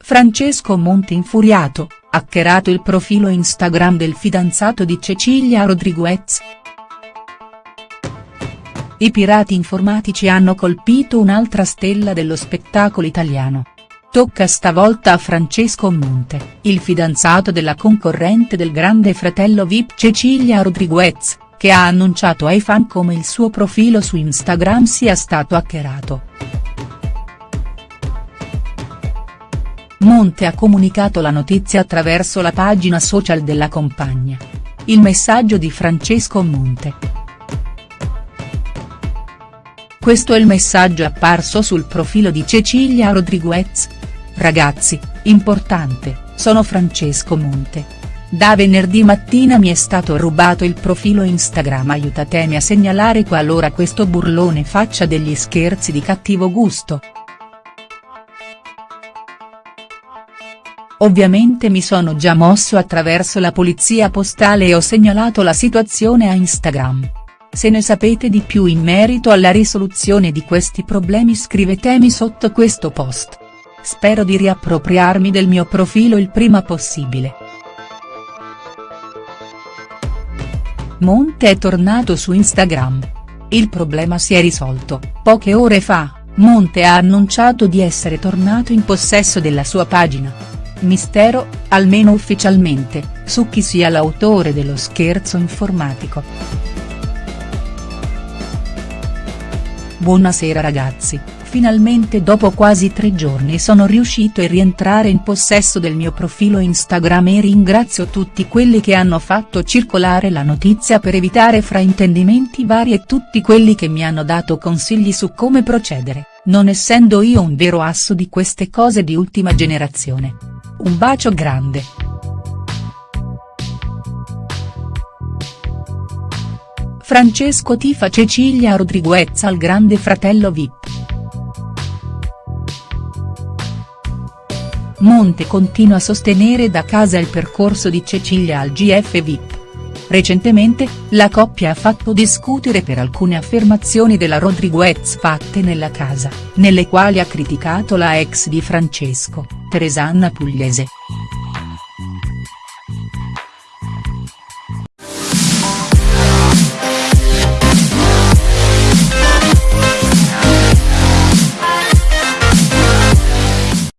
Francesco Monte infuriato, hackerato il profilo Instagram del fidanzato di Cecilia Rodriguez. I pirati informatici hanno colpito un'altra stella dello spettacolo italiano. Tocca stavolta a Francesco Monte, il fidanzato della concorrente del grande fratello Vip Cecilia Rodriguez, che ha annunciato ai fan come il suo profilo su Instagram sia stato hackerato. Monte ha comunicato la notizia attraverso la pagina social della compagna. Il messaggio di Francesco Monte. Questo è il messaggio apparso sul profilo di Cecilia Rodriguez. Ragazzi, importante, sono Francesco Monte. Da venerdì mattina mi è stato rubato il profilo Instagram aiutatemi a segnalare qualora questo burlone faccia degli scherzi di cattivo gusto. Ovviamente mi sono già mosso attraverso la polizia postale e ho segnalato la situazione a Instagram. Se ne sapete di più in merito alla risoluzione di questi problemi scrivetemi sotto questo post. Spero di riappropriarmi del mio profilo il prima possibile. Monte è tornato su Instagram. Il problema si è risolto, poche ore fa, Monte ha annunciato di essere tornato in possesso della sua pagina. Mistero, almeno ufficialmente, su chi sia l'autore dello scherzo informatico. Buonasera ragazzi, finalmente dopo quasi tre giorni sono riuscito a rientrare in possesso del mio profilo Instagram e ringrazio tutti quelli che hanno fatto circolare la notizia per evitare fraintendimenti vari e tutti quelli che mi hanno dato consigli su come procedere, non essendo io un vero asso di queste cose di ultima generazione. Un bacio grande. Francesco tifa Cecilia Rodriguez al grande fratello Vip. Monte continua a sostenere da casa il percorso di Cecilia al GF Vip. Recentemente, la coppia ha fatto discutere per alcune affermazioni della Rodriguez fatte nella casa, nelle quali ha criticato la ex di Francesco, Teresanna Pugliese.